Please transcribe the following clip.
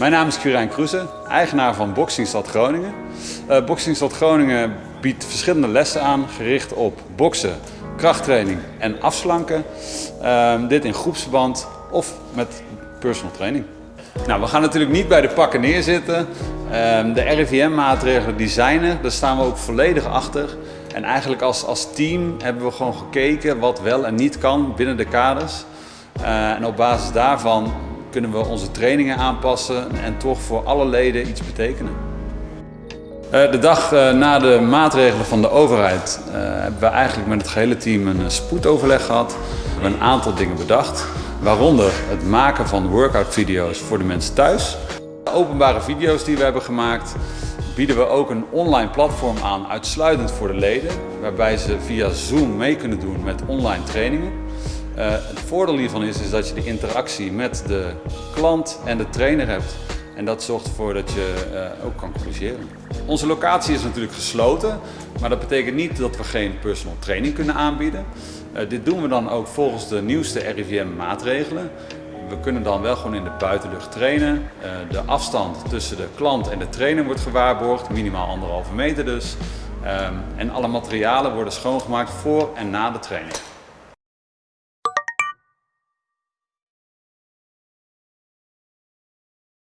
Mijn naam is Quirijn Kroeze, eigenaar van Boxingstad Groningen. Uh, Boxingstad Groningen biedt verschillende lessen aan gericht op boksen, krachttraining en afslanken. Uh, dit in groepsverband of met personal training. Nou, we gaan natuurlijk niet bij de pakken neerzitten. Uh, de RIVM-maatregelen die zijn er, daar staan we ook volledig achter. En eigenlijk als, als team hebben we gewoon gekeken wat wel en niet kan binnen de kaders. Uh, en op basis daarvan kunnen we onze trainingen aanpassen en toch voor alle leden iets betekenen. Eh, de dag eh, na de maatregelen van de overheid uh, hebben we eigenlijk met het gehele team een spoedoverleg gehad. We hebben een aantal dingen bedacht, waaronder het maken van workout video's voor de mensen thuis. De openbare video's die we hebben gemaakt bieden we ook een online platform aan uitsluitend voor de leden, waarbij ze via Zoom mee kunnen doen met online trainingen. Uh, het voordeel hiervan is, is dat je de interactie met de klant en de trainer hebt. En dat zorgt ervoor dat je uh, ook kan corrigeren. Onze locatie is natuurlijk gesloten, maar dat betekent niet dat we geen personal training kunnen aanbieden. Uh, dit doen we dan ook volgens de nieuwste RIVM maatregelen. We kunnen dan wel gewoon in de buitenlucht trainen. de afstand tussen de klant en de trainer wordt gewaarborgd, minimaal anderhalve meter dus. Um, en alle materialen worden schoongemaakt voor en na de training.